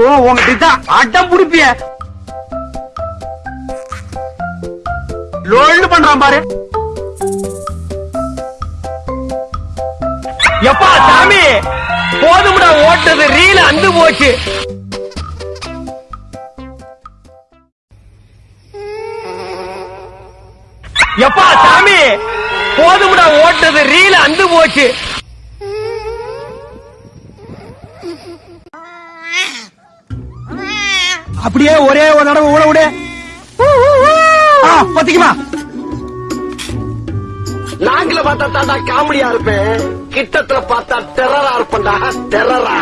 ஓ உங்ககிட்ட அடம் புடிப்பிய. லோல்டு பண்றான் பாரு. எப்பா சாமி போதும்டா ஓட்டது ரீல அந்து போச்சு. எப்பா சாமி போதும்டா ஓட்டது ரீல அந்து போச்சு. அப்படியே ஒரே ஒரு தடவை ஊட விடு. ஆ, பத்திக்குமா? நாங்கள பார்த்தா தாண்டா காமெடியா இருப்பேன். கிட்டத்துல பார்த்தா டெரரா இருப்பேன்டா. டெரரா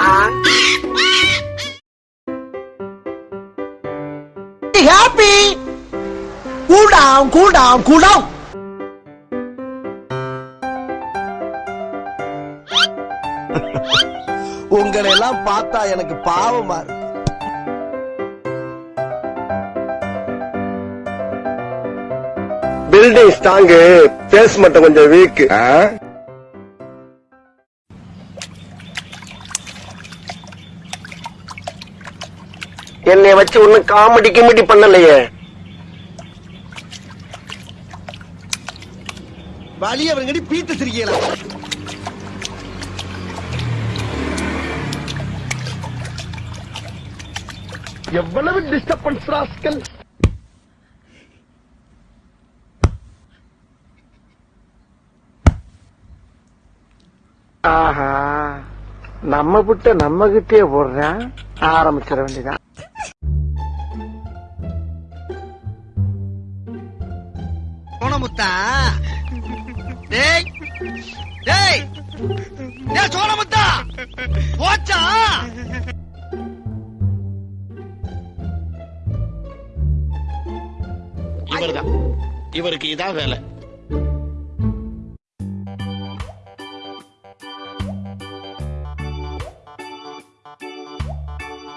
happy. Cool down, cool down, cool down. உங்களை எல்லாம் பார்த்தா எனக்கு பாவமா இருக்கு. பில்டிங் ஸ்ட்ராங்கு பேஸ் மட்டும் கொஞ்சம் வீக் என்னை வச்சு ஒண்ணும் காமெடி கிமெடி பண்ணலையே. வழி அவங்கடி பீத்து சிரிக்கலாம் எவ்வளவு டிஸ்டர்பன்ஸ் ராஸ்கல்? நம்ம விட்ட நம்ம கிட்டே போடுறேன் ஆரம்பிச்சிட வேண்டியதான் சோனமுத்தா டேய் டேய் டேய் சோனமுத்தா போச்சா? இவர்தான். இவருக்கு இதான் வேலை.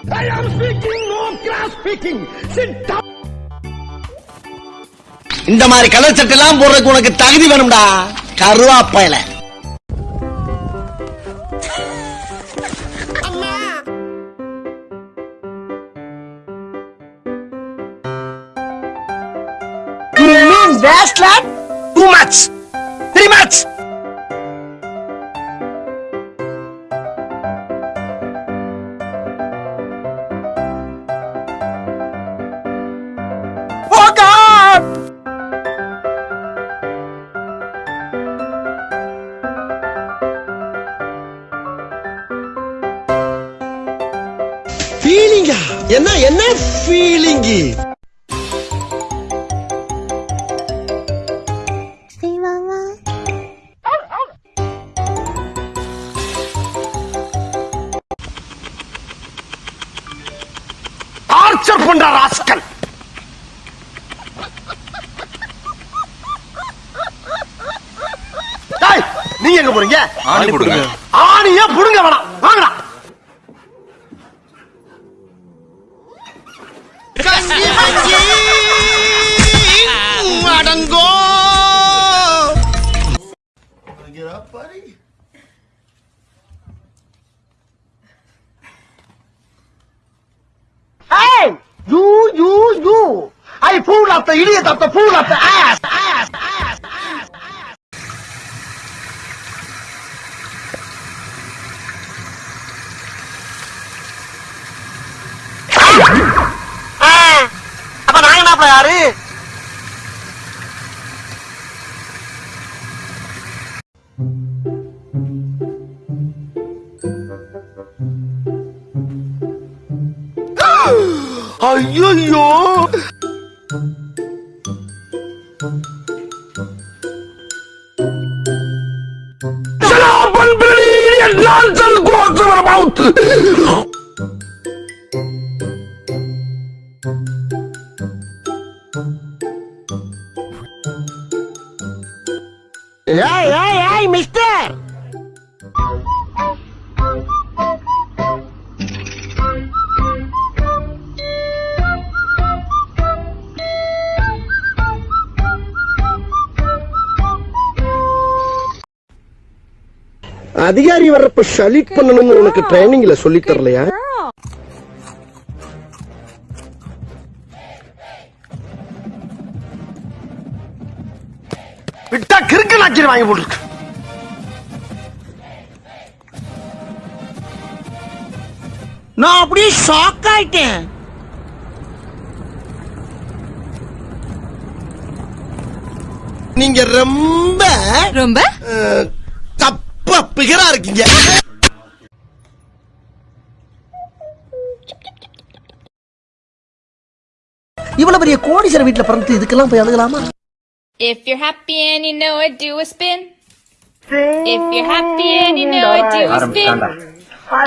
I am speaking, no class speaking. Sit down. இந்த மாதிரி கலர் சட்டை எல்லாம் போடுறதுக்கு உனக்கு தகுதி வேணும்டா கருவாப்பையில You mean wasteland? Too much. Very much. என்ன என்ன ஃபீலிங்கு டார்ச்சர் பண்ற ராஸ்கல். டேய், நீங்க எங்க போறீங்க? ஆணி கொடுங்க. ஆணியே புடுங்க வேணாம். You, you, you. I pull up the idiot of the pull up the ass, 아이야야 Thank you. அதிகாரி வர்றப்ப ஷலிட் பண்ணணும்னு உனக்கு ட்ரைனிங்ல சொல்லி தரலையா? விட்டா கிறுக்கு நாச்சிரி வாங்கி போட்டுருக்கு. நான் அப்படியே ஷாக் ஆயிட்டேன். நீங்க ரொம்ப ரொம்ப? தப்பா பிகரா இருக்கீங்க இவ்வளவு பெரிய கோடீஸ்வர வீட்டுல பிறந்து இதுக்கெல்லாம் போய் அழுகலாமா If you're happy and you know it, do a spin. If you're happy and you know it, do a spin.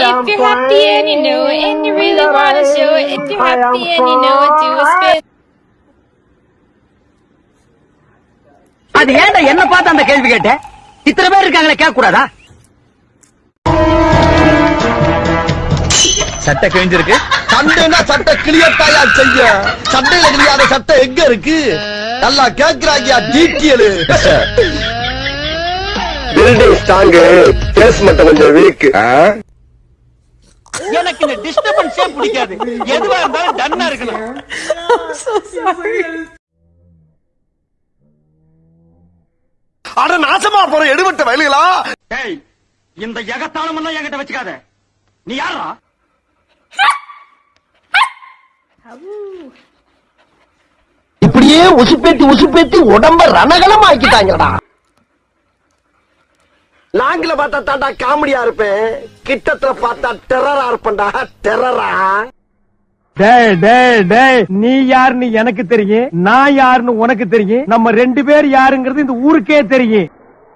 If you're happy and you know it and you really wanna show it, if you're happy and you know it, do a spin. அது ஏன்டா என்ன பார்த்து அந்த கேள்வி கேட்ட இத்தனை பேர் இருக்காங்களே கேட்க கூடாதா சட்டை கிழிஞ்சிருக்கு. சண்டைனா சட்டை கிளியத்தாயா செய்ய? சண்டையில கிளியாத சட்டை எங்க இருக்கு? நல்லா கேக்குறாங்கயா டீட்டியலு. பில்டிங் ஸ்ட்ராங்கு பேஸ்மெண்ட் கொஞ்சம் வீக் எனக்கு இந்த டிஸ்டர்பன்ஸே பிடிக்காது. எதுவா இருந்தாலும் டன்னா இருக்கணும். அட நாசமா போற எடுபட்ட வயலுகளா? இந்த எகத்தாளம் எல்லாம் என்கிட்ட வச்சுக்காத. நீ யாரா இப்படியே உசுப்பேத்தி உசுப்பேத்தி உடம்ப ரணகலம் ஆக்கிட்டாங்கடா லாங்கில பார்த்தா தாண்டா காமெடியா இருப்பேன். கிட்டத்துல பார்த்தா டெரரா இருப்பேன்டா. டெரரா டேய் டேய் டேய் நீ யாருன்னு எனக்கு தெரியும் நான் யாருன்னு உனக்கு தெரியும் நம்ம ரெண்டு பேர் யாருங்கிறது இந்த ஊருக்கே தெரியும்.